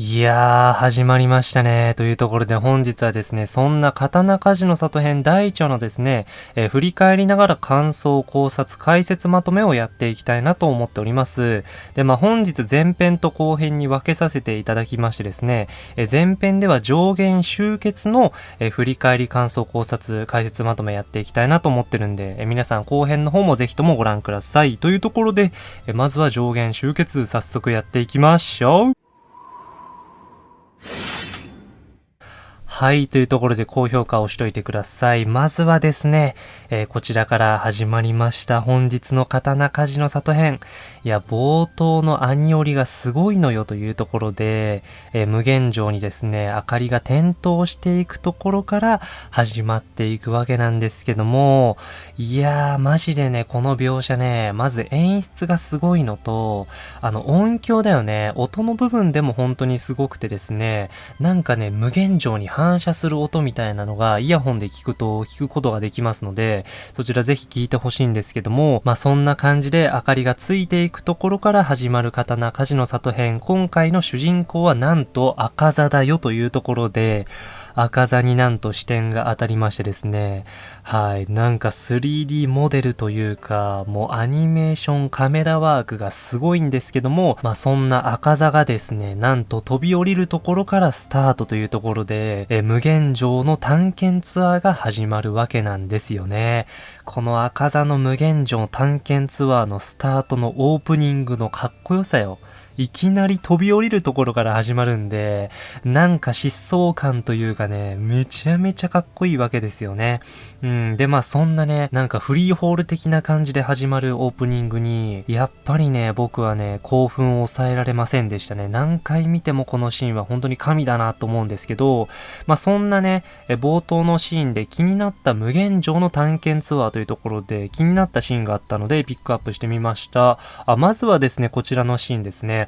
いやー、始まりましたね。というところで本日はですね、そんな刀鍛冶の里編第1話のですね、えー、振り返りながら感想、考察、解説まとめをやっていきたいなと思っております。で、まあ本日前編と後編に分けさせていただきましてですね、えー、前編では上限集結の、えー、振り返り、感想、考察、解説まとめやっていきたいなと思ってるんで、え皆さん後編の方もぜひともご覧ください。というところで、えまずは上限集結、早速やっていきましょう。はい、というところで高評価をしといてください。まずはですね、えー、こちらから始まりました本日の刀鍛冶の里編。いや、冒頭の兄折がすごいのよというところで、えー、無限城にですね、明かりが点灯していくところから始まっていくわけなんですけども、いやー、マジでね、この描写ね、まず演出がすごいのと、あの、音響だよね、音の部分でも本当にすごくてですね、なんかね、無限城に反反射する音みたいなのがイヤホンで聞くと聞くことができますので、そちらぜひ聞いてほしいんですけども、まあそんな感じで明かりがついていくところから始まる刀火事の里編、今回の主人公はなんと赤座だよというところで、赤座になんと視点が当たりましてですね、はい、なんか 3D モデルというか、もうアニメーションカメラワークがすごいんですけども、まあそんな赤座がですね、なんと飛び降りるところからスタートというところで、え無限城の探検ツアーが始まるわけなんですよね。この赤座の無限城探検ツアーのスタートのオープニングのかっこよさよ。いきなり飛び降りるところから始まるんで、なんか疾走感というかね、めちゃめちゃかっこいいわけですよね。うん。で、まあそんなね、なんかフリーホール的な感じで始まるオープニングに、やっぱりね、僕はね、興奮を抑えられませんでしたね。何回見てもこのシーンは本当に神だなと思うんですけど、まあそんなね、冒頭のシーンで気になった無限城の探検ツアーというところで気になったシーンがあったのでピックアップしてみました。あ、まずはですね、こちらのシーンですね。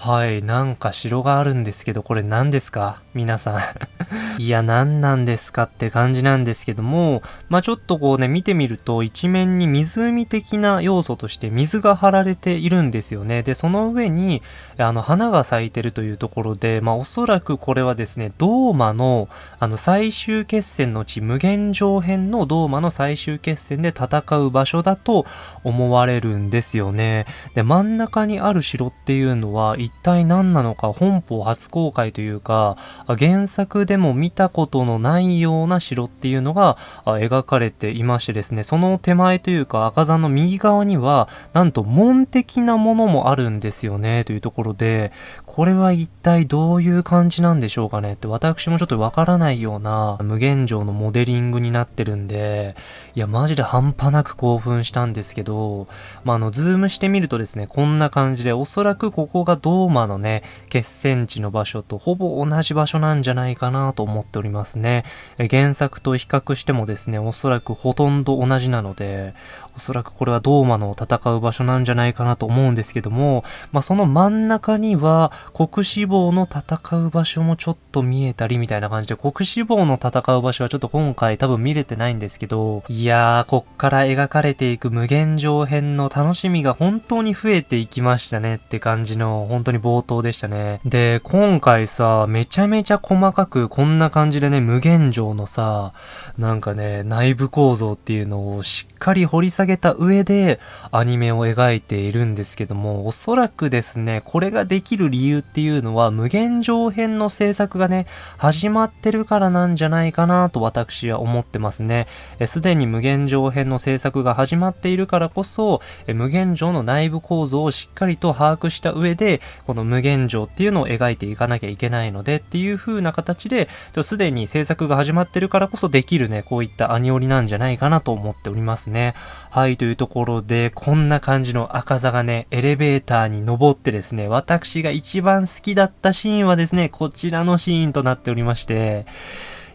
はい、なんか城があるんですけど、これ何ですか？皆さん いや、何なんですかって感じなんですけども、まあちょっとこうね、見てみると一面に湖的な要素として水が張られているんですよね。で、その上に、あの、花が咲いてるというところで、まあおそらくこれはですね、ドーマの、あの、最終決戦の地、無限上編のドーマの最終決戦で戦う場所だと思われるんですよね。で、真ん中にある城っていうのは、一体何なのか本邦初公開というか、原作でも見たことのないような城っていうのが描かれていましてですね、その手前というか赤座の右側には、なんと門的なものもあるんですよね、というところで、これは一体どういう感じなんでしょうかねって私もちょっとわからないような無限城のモデリングになってるんで、いや、マジで半端なく興奮したんですけど、まあ、あの、ズームしてみるとですね、こんな感じで、おそらくここがどうローマのね、決戦地の場所とほぼ同じ場所なんじゃないかなと思っておりますね。原作と比較してもですね、おそらくほとんど同じなので、おそらくこれはドーマの戦う場所なんじゃないかなと思うんですけども、まあ、その真ん中には国志望の戦う場所もちょっと見えたりみたいな感じで、国志望の戦う場所はちょっと今回多分見れてないんですけど、いやー、こっから描かれていく無限上編の楽しみが本当に増えていきましたねって感じの、本当に冒頭でしたね。で、今回さ、めちゃめちゃ細かくこんな感じでね、無限上のさ、なんかね、内部構造っていうのをしっかり掘り下げげた上でアニメを描いているんですけども、おそらくですね、これができる理由っていうのは無限上編の制作がね、始まってるからなんじゃないかなと私は思ってますね。すでに無限上編の制作が始まっているからこそ、え無限上の内部構造をしっかりと把握した上で、この無限上っていうのを描いていかなきゃいけないのでっていう風な形で、すでに制作が始まってるからこそできるね、こういったアニオリなんじゃないかなと思っておりますね。はい、というところで、こんな感じの赤座がね、エレベーターに登ってですね、私が一番好きだったシーンはですね、こちらのシーンとなっておりまして、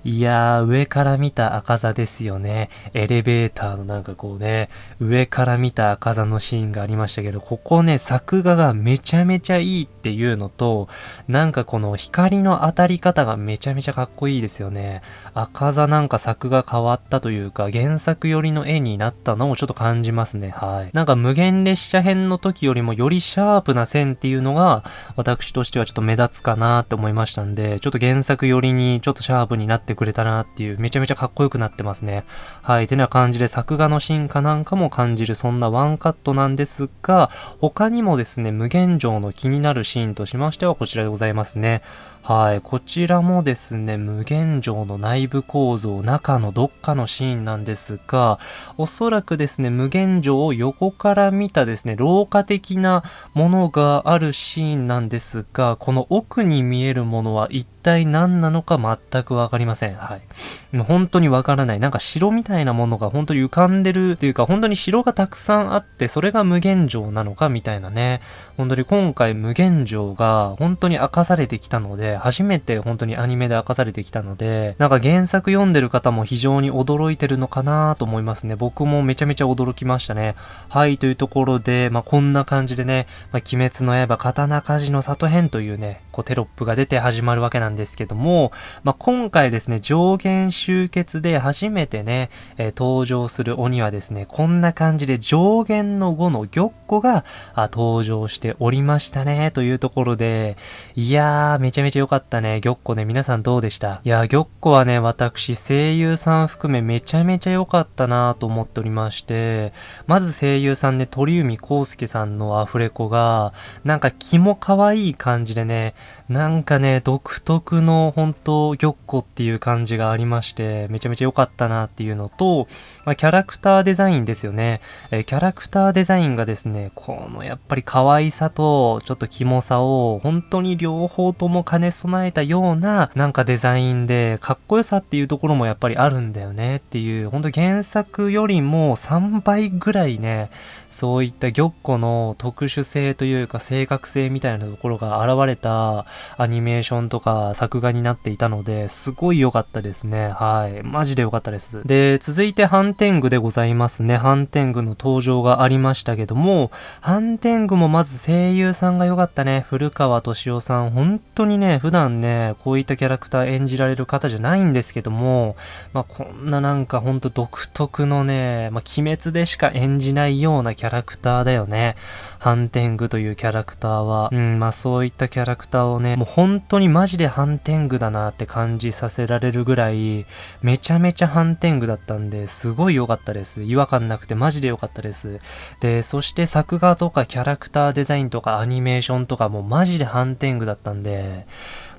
いやー、上から見た赤座ですよね。エレベーターのなんかこうね、上から見た赤座のシーンがありましたけど、ここね、作画がめちゃめちゃいいっていうのと、なんかこの光の当たり方がめちゃめちゃかっこいいですよね。赤座なんか作が変わったというか、原作寄りの絵になったのをちょっと感じますね。はい。なんか無限列車編の時よりもよりシャープな線っていうのが、私としてはちょっと目立つかなって思いましたんで、ちょっと原作寄りにちょっとシャープになってくれたなっていう、めちゃめちゃかっこよくなってますね。はい。てな感じで作画の進化なんかも感じる、そんなワンカットなんですが、他にもですね、無限城の気になるシーンとしましてはこちらでございますね。はい。こちらもですね、無限城の内部構造、中のどっかのシーンなんですが、おそらくですね、無限城を横から見たですね、廊下的なものがあるシーンなんですが、この奥に見えるものは一体何なのか全くわかりません。はい。本当にわからない。なんか城みたいなものが本当に浮かんでるっていうか、本当に城がたくさんあって、それが無限城なのかみたいなね。本当に今回無限城が本当に明かされてきたので、初めて本当にアニメで明かされてきたので、なんか原作読んでる方も非常に驚いてるのかなと思いますね。僕もめちゃめちゃ驚きましたね。はい、というところで、まあ、こんな感じでね、まあ、鬼滅の刃刀鍛冶の里編というね、こうテロップが出て始まるわけなんですですけども、まあ、今回ですね、上限集結で初めてね、えー、登場する鬼はですね、こんな感じで上限の5の玉子が登場しておりましたね、というところで、いやー、めちゃめちゃ良かったね。玉子ね、皆さんどうでした？いや、玉子はね、私、声優さん含めめちゃめちゃ良かったなと思っておりまして、まず声優さんね、鳥海康介さんのアフレコが、なんか気も可愛い感じでね、なんかね、独特の本当玉子っていう感じがありまして、めちゃめちゃ良かったなっていうのと、まあ、キャラクターデザインですよね。えー、キャラクターデザインがですね、このやっぱり可愛さとちょっとキモさを本当に両方とも兼ね備えたようななんかデザインで、かっこよさっていうところもやっぱりあるんだよねっていう、本当原作よりも3倍ぐらいね、そういった玉子の特殊性というか正確性みたいなところが現れたアニメーションとか作画になっていたので、すごい良かったですね。はい。マジで良かったです。で、続いてハンテングでございますね。ハンテングの登場がありましたけども、ハンテングもまず声優さんが良かったね。古川敏夫さん。本当にね、普段ね、こういったキャラクター演じられる方じゃないんですけども、まあ、こんななんかほんと独特のね、まあ、鬼滅でしか演じないようなキャラキャラクターだよね。ハンテングというキャラクターは。うん、まあそういったキャラクターをね、もう本当にマジでハンテングだなって感じさせられるぐらい、めちゃめちゃハンテングだったんで、すごい良かったです。違和感なくてマジで良かったです。で、そして作画とかキャラクターデザインとかアニメーションとかもマジでハンテングだったんで、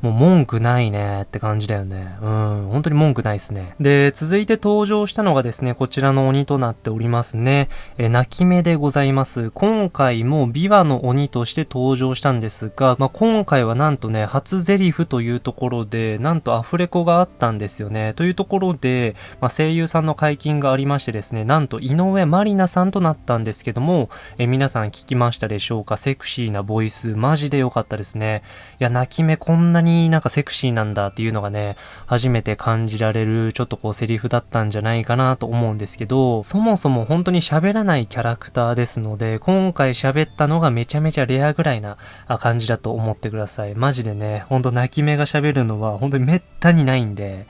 もう文句ないねって感じだよね。うん、本当に文句ないですね。で、続いて登場したのがですね、こちらの鬼となっておりますね。え、泣き目でございます。今回も琵琶の鬼として登場したんですが、まあ、今回はなんとね、初ゼリフというところで、なんとアフレコがあったんですよね。というところで、まあ、声優さんの解禁がありましてですね、なんと井上まりなさんとなったんですけども、え、皆さん聞きましたでしょうか？セクシーなボイス、マジで良かったですね。いや、泣き目こんなにになんかセクシーなんだっていうのがね、初めて感じられるちょっとこうセリフだったんじゃないかなと思うんですけど、そもそも本当に喋らないキャラクターですので、今回喋ったのがめちゃめちゃレアぐらいな感じだと思ってください。マジでね、ほんと泣き目が喋るのは本当にめったにないんで、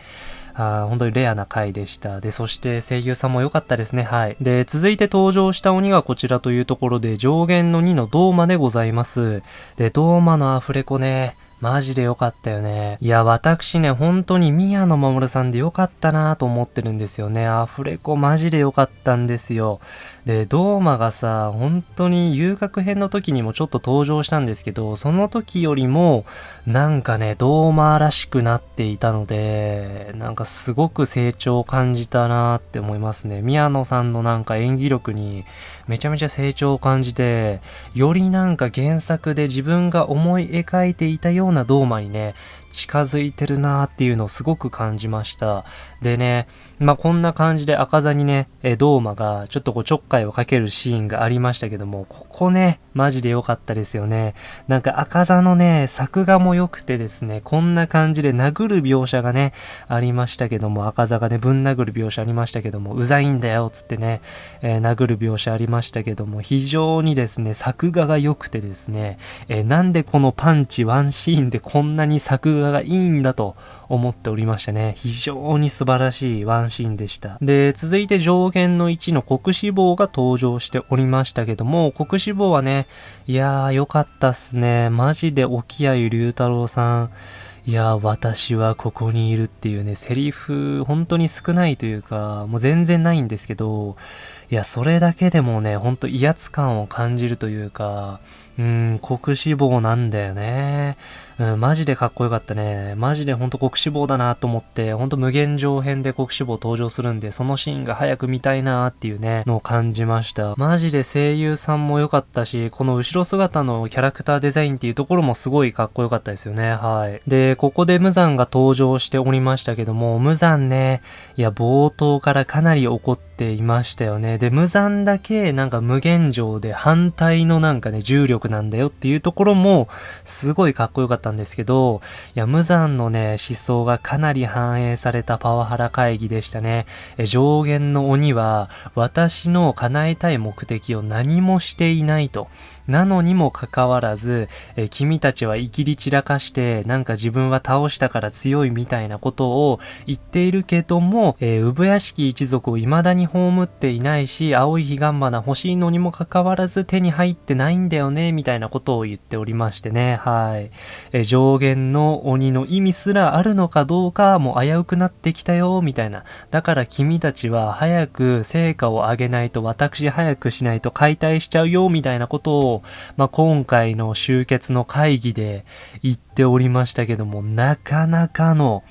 あ本当にレアな回でした。で、そして声優さんも良かったですね。はい。で、続いて登場した鬼がこちらというところで、上限の2のドーマでございます。で、ドーマのアフレコね、マジで良かったよね。いや、私ね、本当に宮野守さんで良かったなと思ってるんですよね。アフレコマジで良かったんですよ。で、ドーマがさ、本当に遊楽編の時にもちょっと登場したんですけど、その時よりも、なんかね、ドーマらしくなっていたので、なんかすごく成長を感じたなって思いますね。宮野さんのなんか演技力にめちゃめちゃ成長を感じて、よりなんか原作で自分が思い描いていたようなドーマにね、近づいてるなーっていうのをすごく感じました。でね、まあ、こんな感じで赤座にね、えドーマがちょっとこうちょっかいをかけるシーンがありましたけども、ここね、マジで良かったですよね。なんか赤座のね、作画も良くてですね、こんな感じで殴る描写がね、ありましたけども、赤座がね、ぶん殴る描写ありましたけども、うざいんだよ、つってね、えー、殴る描写ありましたけども、非常にですね、作画が良くてですね、えー、なんでこのパンチワンシーンでこんなに作画がいいんだと思っておりましたね。非常に素晴らしいワンシーンでした。で、続いて上限の1の国志望が登場しておりましたけども、国志望はね、いやー良かったっすね。マジで沖合龍太郎さん、いや、私はここにいるっていうね、セリフ、本当に少ないというか、もう全然ないんですけど、いや、それだけでもね、ほんと威圧感を感じるというか、うん、国志望なんだよね。うん、マジでかっこよかったね。マジでほんと国志望だなと思って、ほんと無限上編で国志望登場するんで、そのシーンが早く見たいなっていうね、のを感じました。マジで声優さんも良かったし、この後ろ姿のキャラクターデザインっていうところもすごいかっこよかったですよね。はい。で、ここで無惨が登場しておりましたけども、無惨ね、いや、冒頭からかなり怒っていましたよね。で、無惨だけなんか無限上で反対のなんかね、重力なんだよっていうところも、すごいかっこよかったったんですけど、いや、無残のね、思想がかなり反映されたパワハラ会議でしたね。え上限の鬼は、私の叶えたい目的を何もしていないと。なのにもかかわらず、え君たちは生きり散らかして、なんか自分は倒したから強いみたいなことを言っているけども、えー、産屋敷一族を未だに葬っていないし、青い彼岸花欲しいのにもかかわらず手に入ってないんだよね、みたいなことを言っておりましてね、はい。え上限の鬼の意味すらあるのかどうかもう危うくなってきたよ、みたいな。だから君たちは早く成果を上げないと私早くしないと解体しちゃうよ、みたいなことをまあ、今回の集結の会議で言っておりましたけども、なかなかの、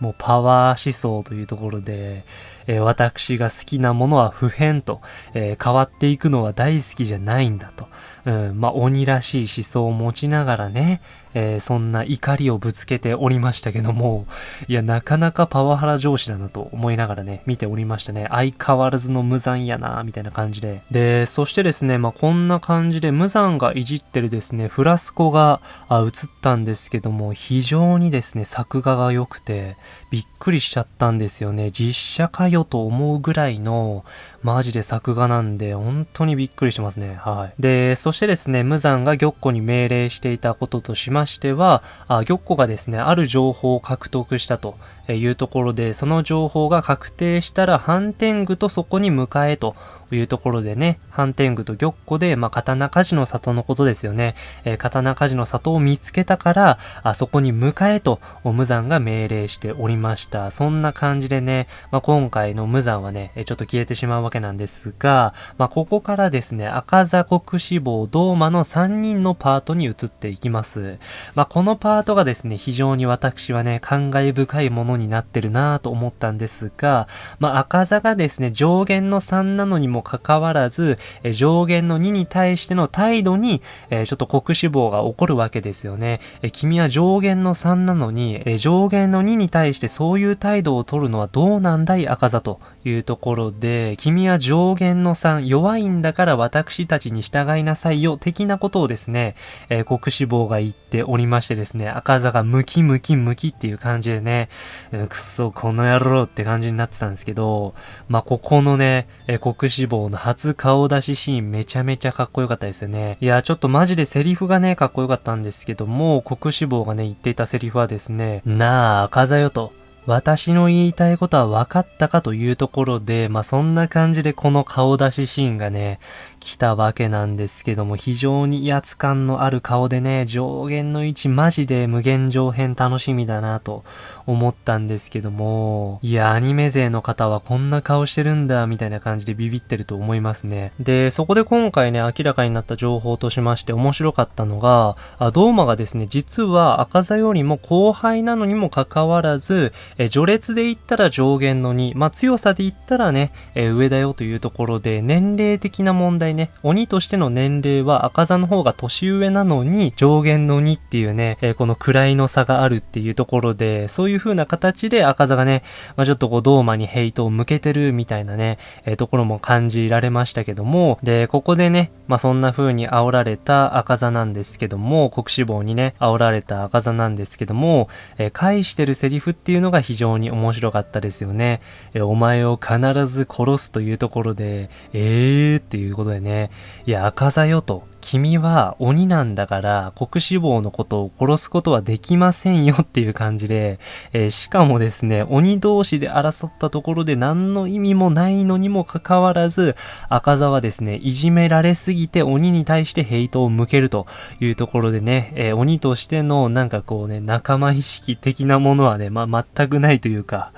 もうパワー思想というところで、えー、私が好きなものは普遍と、えー、変わっていくのは大好きじゃないんだと。うん、まあ、鬼らしい思想を持ちながらね、えー、そんな怒りをぶつけておりましたけども、いや、なかなかパワハラ上司だなと思いながらね、見ておりましたね。相変わらずの無残やな、みたいな感じで。で、そしてですね、まあ、こんな感じで無残がいじってるですね、フラスコがあ映ったんですけども、非常にですね、作画が良くて、びっくりしちゃったんですよね。実写かよと思うぐらいの、マジで作画なんで、本当にびっくりしますね。はい。で、そしてですね、無残が玉子に命令していたこととしましてしては、あ玉子がですね、ある情報を獲得したというところで、その情報が確定したら、反天狗とそこに迎えというところでね、反天狗と玉子で、まあ、刀鍛冶の里のことですよね。えー、刀鍛冶の里を見つけたから、あそこに迎えと、無惨が命令しておりました。そんな感じでね、まあ、今回の無惨はね、ちょっと消えてしまうわけなんですが、まあ、ここからですね、赤座国志望、ドーマの3人のパートに移っていきます。まあ、このパートがですね、非常に私はね、感慨深いものになってるなぁと思ったんですが、まあ、赤座がですね、上限の3なのにもかかわらず、え上限の2に対しての態度に、えちょっと国死亡が起こるわけですよね。え君は上限の3なのに、え上限の2に対してそういう態度を取るのはどうなんだい赤座というところで、君は上限の3、弱いんだから私たちに従いなさいよ、的なことをですね、えー、国志望が言っておりましてですね、赤座がムキムキムキっていう感じでね、えー、くそ、この野郎って感じになってたんですけど、まあ、ここのね、えー、国志望の初顔出しシーンめちゃめちゃかっこよかったですよね。いや、ちょっとマジでセリフがね、かっこよかったんですけども、国志望がね、言っていたセリフはですね、なあ、赤座よと。私の言いたいことは分かったかというところで、まあそんな感じでこの顔出しシーンがね、来たわけなんですけども、非常に威圧感のある顔でね、上限の位置マジで無限上編楽しみだなと思ったんですけども、いや、アニメ勢の方はこんな顔してるんだ、みたいな感じでビビってると思いますね。で、そこで今回ね、明らかになった情報としまして面白かったのが、あドーマがですね、実は赤座よりも後輩なのにもかかわらず、え序列で言ったら上限の2、まあ強さで言ったらね、え上だよというところで、年齢的な問題際ね、鬼としての年齢は赤座の方が年上なのに、上限の2っていうね、えー、この位の差があるっていうところで、そういう風な形で赤座がね、まあ、ちょっとこう、ドーマにヘイトを向けてるみたいなね、えー、ところも感じられましたけども、で、ここでね、まあ、そんな風に煽られた赤座なんですけども、国志望にね、煽られた赤座なんですけども、えー、返してるセリフっていうのが非常に面白かったですよね。えー、お前を必ず殺すというところで、えーっていうことでね、いや、赤座よと。君は鬼なんだから国志望のことを殺すことはできませんよっていう感じで、えー、しかもですね、鬼同士で争ったところで何の意味もないのにもかかわらず、赤座はですね、いじめられすぎて鬼に対してヘイトを向けるというところでね、えー、鬼としてのなんかこうね、仲間意識的なものはね、まあ、全くないというか、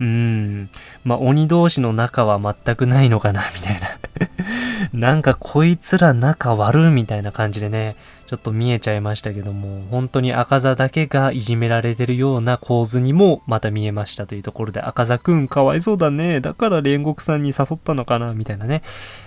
うーん、まあ、鬼同士の仲は全くないのかな、みたいな。なんかこいつら仲悪いみたいな感じでね、ちょっと見えちゃいましたけども、本当に赤座だけがいじめられてるような構図にもまた見えましたというところで、赤座くんかわいそうだね。だから煉獄さんに誘ったのかなみたいなね。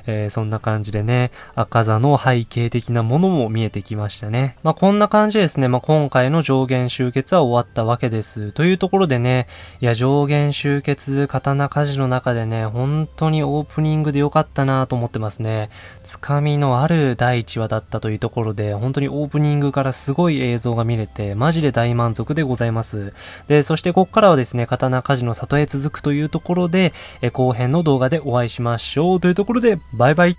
えー、そんな感じでね、赤座の背景的なものも見えてきましたね。まあ、こんな感じですね。まあ、今回の上限集結は終わったわけです。というところでね、いや、上限集結、刀鍛冶の中でね、本当にオープニングで良かったなと思ってますね。つかみのある第1話だったというところで、本当にオープニングからすごい映像が見れて、マジで大満足でございます。で、そしてこっからはですね、刀鍛冶の里へ続くというところで、え後編の動画でお会いしましょう。というところで、バイバイ。